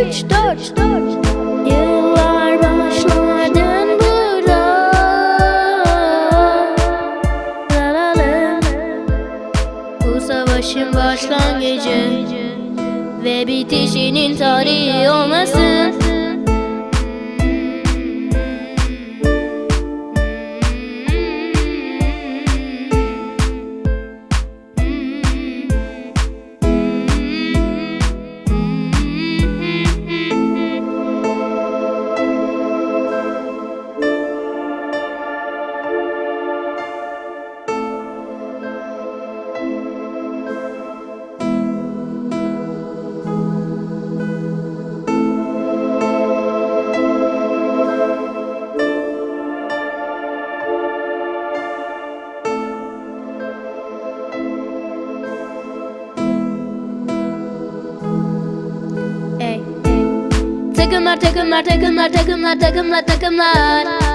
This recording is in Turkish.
üç, dört, dört. Yıllar başladın burada. Bu savaşın başlangıcı Ve bitişinin tarihi olmasın take 'em out, take 'em take take 'em out, take out, take 'em take take 'em out.